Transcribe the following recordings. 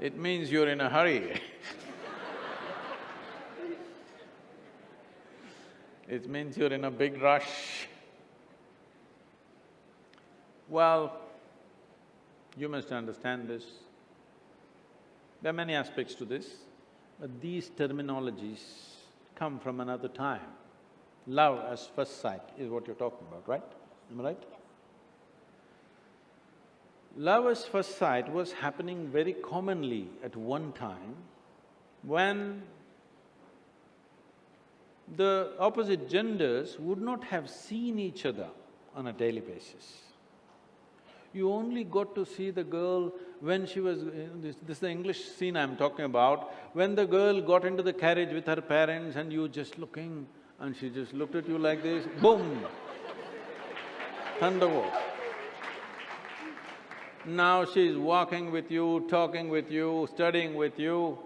it means you're in a hurry It means you're in a big rush. Well, you must understand this. There are many aspects to this, but these terminologies come from another time. Love as first sight is what you're talking about, right? Am I right? Love at first sight was happening very commonly at one time when the opposite genders would not have seen each other on a daily basis. You only got to see the girl when she was… This, this is the English scene I'm talking about, when the girl got into the carriage with her parents and you just looking and she just looked at you like this, boom, thunderbolt. Now she's walking with you, talking with you, studying with you.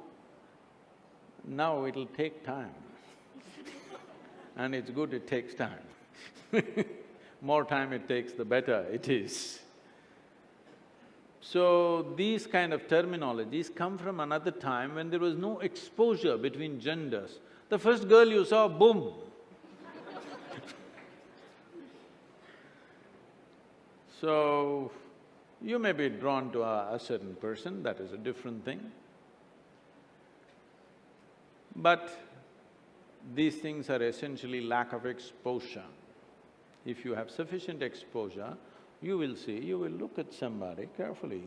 Now it'll take time. and it's good it takes time. More time it takes, the better it is. So, these kind of terminologies come from another time when there was no exposure between genders. The first girl you saw, boom, So, you may be drawn to a, a certain person, that is a different thing. But these things are essentially lack of exposure. If you have sufficient exposure, you will see, you will look at somebody carefully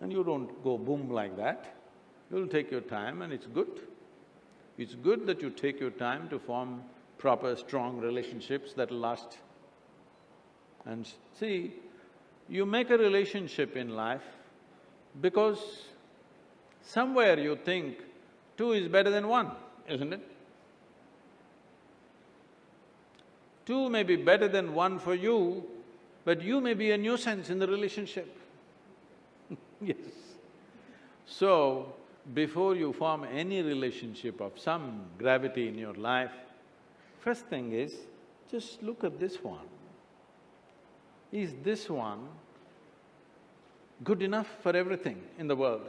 and you don't go boom like that. You'll take your time and it's good. It's good that you take your time to form proper, strong relationships that'll last and see, you make a relationship in life because somewhere you think two is better than one, isn't it? Two may be better than one for you, but you may be a nuisance in the relationship. yes. So, before you form any relationship of some gravity in your life, first thing is, just look at this one is this one good enough for everything in the world?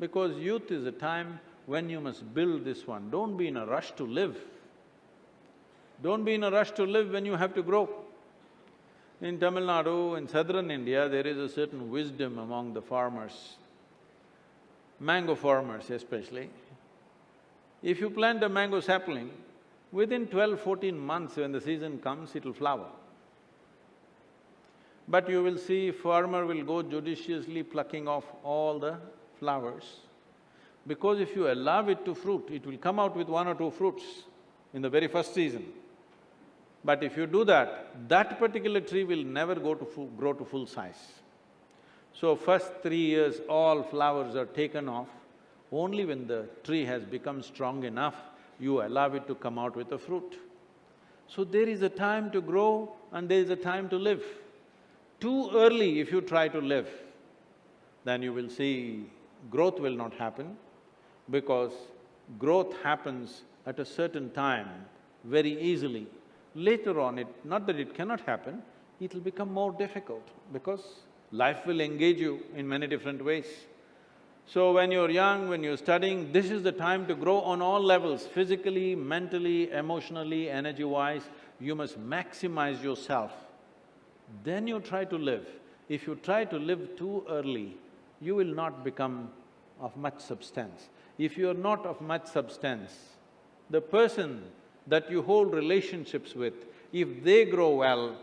Because youth is a time when you must build this one, don't be in a rush to live. Don't be in a rush to live when you have to grow. In Tamil Nadu, in southern India, there is a certain wisdom among the farmers, mango farmers especially. If you plant a mango sapling, within twelve, fourteen months when the season comes, it'll flower. But you will see farmer will go judiciously plucking off all the flowers. Because if you allow it to fruit, it will come out with one or two fruits in the very first season. But if you do that, that particular tree will never go to grow to full size. So first three years, all flowers are taken off. Only when the tree has become strong enough, you allow it to come out with a fruit. So there is a time to grow and there is a time to live. Too early if you try to live, then you will see growth will not happen because growth happens at a certain time very easily. Later on, it… not that it cannot happen, it'll become more difficult because life will engage you in many different ways. So when you're young, when you're studying, this is the time to grow on all levels, physically, mentally, emotionally, energy-wise, you must maximize yourself then you try to live. If you try to live too early, you will not become of much substance. If you are not of much substance, the person that you hold relationships with, if they grow well,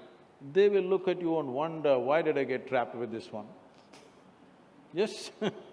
they will look at you and wonder, why did I get trapped with this one? Yes